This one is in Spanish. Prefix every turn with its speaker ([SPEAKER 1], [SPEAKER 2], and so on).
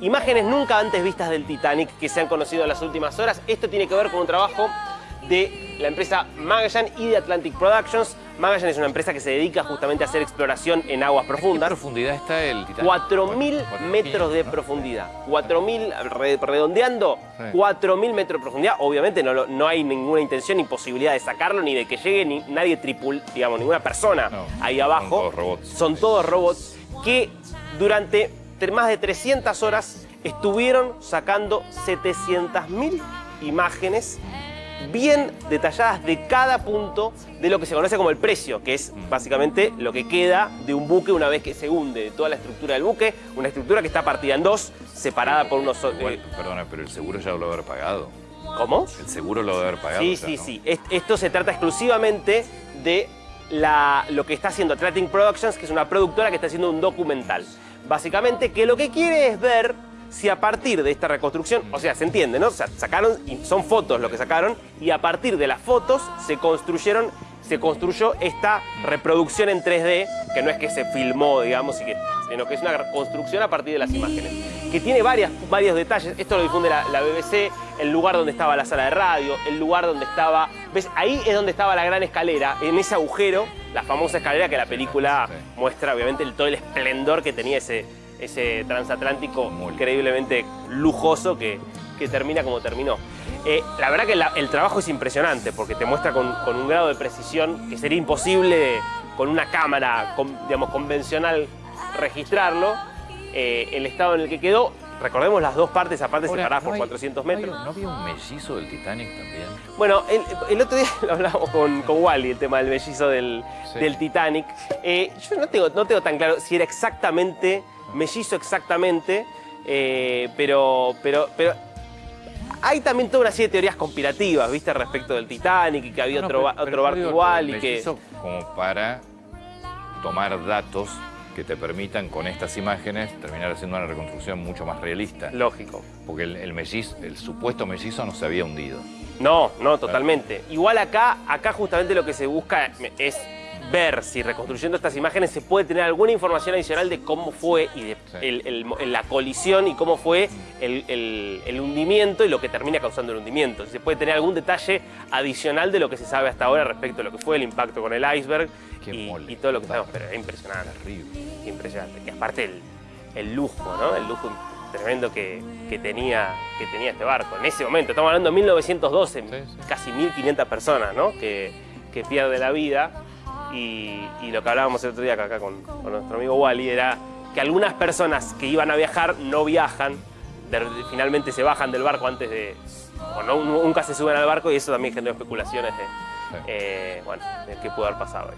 [SPEAKER 1] Imágenes nunca antes vistas del Titanic que se han conocido en las últimas horas. Esto tiene que ver con un trabajo de la empresa Magellan y de Atlantic Productions. Magellan es una empresa que se dedica justamente a hacer exploración en aguas
[SPEAKER 2] ¿Qué
[SPEAKER 1] profundas.
[SPEAKER 2] profundidad está el Titanic?
[SPEAKER 1] 4.000
[SPEAKER 2] Cuatro-
[SPEAKER 1] metros de profundidad. 4.000, re- redondeando,
[SPEAKER 2] Sí.
[SPEAKER 1] 4.000 metros de profundidad. Obviamente no, no hay ninguna intención ni posibilidad de sacarlo, ni de que llegue ni nadie tripul, digamos, ninguna persona
[SPEAKER 2] No,
[SPEAKER 1] ahí
[SPEAKER 2] son
[SPEAKER 1] abajo.
[SPEAKER 2] todos robots.
[SPEAKER 1] Son todos robots que durante más de 300 horas estuvieron sacando 700.000 imágenes bien detalladas de cada punto de lo que se conoce como el precio, que es básicamente lo que queda de un buque una vez que se hunde, de toda la estructura del buque, una estructura que está partida en dos, separada por unos...
[SPEAKER 2] Igual,
[SPEAKER 1] eh,
[SPEAKER 2] perdona, pero el seguro ya lo debe haber pagado.
[SPEAKER 1] ¿Cómo?
[SPEAKER 2] El seguro lo debe haber pagado.
[SPEAKER 1] Sí, sí,
[SPEAKER 2] ¿no?
[SPEAKER 1] sí. Es- Esto se trata exclusivamente de la- lo que está haciendo Atlantic Productions, que es una productora que está haciendo un documental. Básicamente, que lo que quiere es ver si a partir de esta reconstrucción, o sea, se entiende, ¿no? O sea, sacaron, son fotos lo que sacaron, y a partir de las fotos se construyeron, se construyó esta reproducción en 3D, que no es que se filmó, digamos, y que, sino que es una construcción a partir de las imágenes, que tiene varias, varios detalles. Esto lo difunde la, la BBC, el lugar donde estaba la sala de radio, el lugar donde estaba... ¿Ves? Ahí es donde estaba la gran escalera, en ese agujero, la famosa escalera que la película
[SPEAKER 2] Sí.
[SPEAKER 1] muestra, obviamente, el, todo el esplendor que tenía ese, ese transatlántico increíblemente lujoso que, que termina como terminó. Eh, la verdad que la- el trabajo es impresionante porque te muestra con, con un grado de precisión que sería imposible con una cámara con- digamos, convencional registrarlo, eh, el estado en el que quedó. Recordemos las dos partes aparte
[SPEAKER 2] Ahora,
[SPEAKER 1] separadas
[SPEAKER 2] ¿no
[SPEAKER 1] por
[SPEAKER 2] hay-
[SPEAKER 1] 400
[SPEAKER 2] no hay-
[SPEAKER 1] metros.
[SPEAKER 2] ¿No había un mellizo del Titanic también?
[SPEAKER 1] Bueno, el, el otro día lo hablamos con, con Wally, el tema del mellizo del,
[SPEAKER 2] Sí.
[SPEAKER 1] del Titanic. Eh, yo no tengo, no tengo tan claro si era exactamente, mellizo exactamente, eh, pero, pero, pero hay también toda una serie de teorías conspirativas, ¿viste? Respecto del Titanic y que había
[SPEAKER 2] No,
[SPEAKER 1] otro,
[SPEAKER 2] pero-
[SPEAKER 1] ba-
[SPEAKER 2] pero
[SPEAKER 1] otro barco igual y que...
[SPEAKER 2] como para tomar datos que te permitan con estas imágenes terminar haciendo una reconstrucción mucho más realista.
[SPEAKER 1] Lógico.
[SPEAKER 2] Porque el, el mellizo, el supuesto mellizo no se había hundido.
[SPEAKER 1] No, no, totalmente. Igual acá, acá justamente lo que se busca es ver si reconstruyendo estas imágenes se puede tener alguna información adicional de cómo fue y de
[SPEAKER 2] Sí.
[SPEAKER 1] el- el- la colisión y cómo fue el, hundimiento y lo que termina causando el hundimiento. Si se puede tener algún detalle adicional de lo que se sabe hasta ahora respecto a lo que fue el impacto con el iceberg y,
[SPEAKER 2] mole.
[SPEAKER 1] y todo lo que sabemos. Pero es impresionante,
[SPEAKER 2] Terrible.
[SPEAKER 1] impresionante. Y aparte el, lujo, ¿no? El lujo tremendo que, que tenía, que tenía este barco. En ese momento, estamos hablando de 1912,
[SPEAKER 2] Sí, sí.
[SPEAKER 1] casi 1.500 personas, ¿no? Que, que pierden la vida. Y, y lo que hablábamos el otro día acá con, con nuestro amigo Wally era que algunas personas que iban a viajar no viajan, de- finalmente se bajan del barco antes de... o no, nunca se suben al barco y eso también generó especulaciones de, eh, bueno, de qué pudo haber pasado ahí.